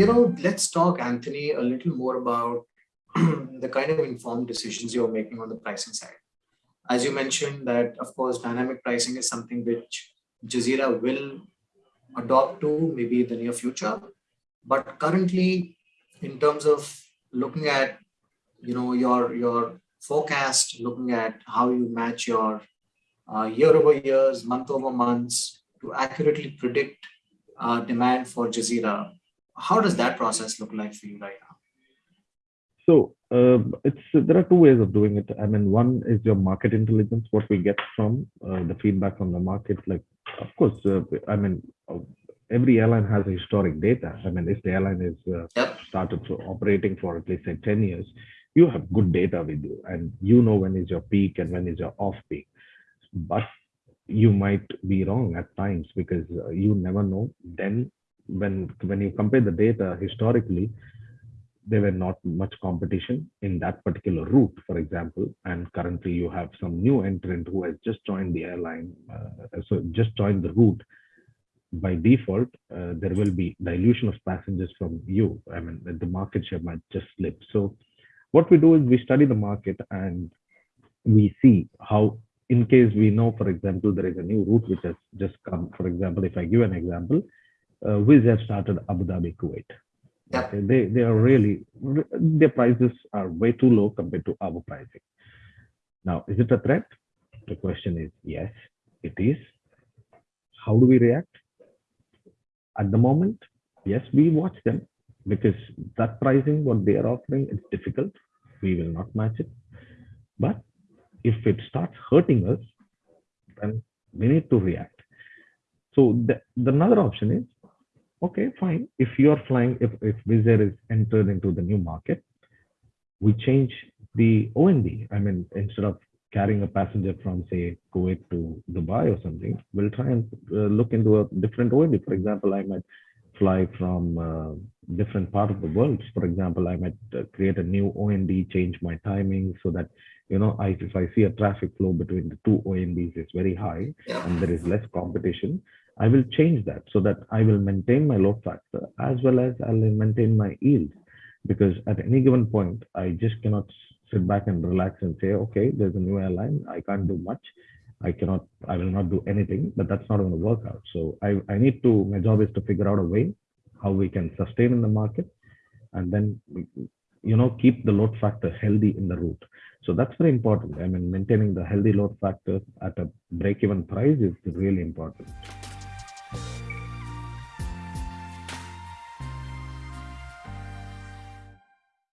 you know, let's talk, Anthony, a little more about the kind of informed decisions you're making on the pricing side. As you mentioned that, of course, dynamic pricing is something which Jazeera will adopt to maybe in the near future. But currently, in terms of looking at, you know, your, your forecast, looking at how you match your uh, year over years, month over months to accurately predict uh, demand for Jazeera. How does that process look like for you right now? So uh, it's there are two ways of doing it. I mean, one is your market intelligence, what we get from uh, the feedback from the market. Like, of course, uh, I mean, uh, every airline has historic data. I mean, if the airline is uh, yep. started for operating for at least say 10 years, you have good data with you, and you know when is your peak and when is your off peak. But you might be wrong at times because uh, you never know. Then, when when you compare the data historically there were not much competition in that particular route, for example, and currently you have some new entrant who has just joined the airline, uh, so just joined the route. By default, uh, there will be dilution of passengers from you. I mean, the market share might just slip. So what we do is we study the market and we see how, in case we know, for example, there is a new route which has just come. For example, if I give an example, uh, Wizz have started Abu Dhabi, Kuwait. Okay, they they are really their prices are way too low compared to our pricing. Now, is it a threat? The question is yes, it is. How do we react? At the moment, yes, we watch them because that pricing, what they are offering, it's difficult. We will not match it. But if it starts hurting us, then we need to react. So the, the another option is okay, fine. If you're flying, if, if Wizz Air is entered into the new market, we change the OND. I mean, instead of carrying a passenger from say Kuwait to Dubai or something, we'll try and uh, look into a different OND. For example, I might fly from uh, different part of the world. For example, I might uh, create a new OND, change my timing so that, you know, I, if I see a traffic flow between the two ONDs is very high yeah. and there is less competition, I will change that so that I will maintain my load factor as well as I'll maintain my yield. Because at any given point, I just cannot sit back and relax and say, okay, there's a new airline. I can't do much. I cannot, I will not do anything, but that's not going to work out. So I, I need to, my job is to figure out a way how we can sustain in the market and then, you know, keep the load factor healthy in the route. So that's very important. I mean, maintaining the healthy load factor at a break-even price is really important.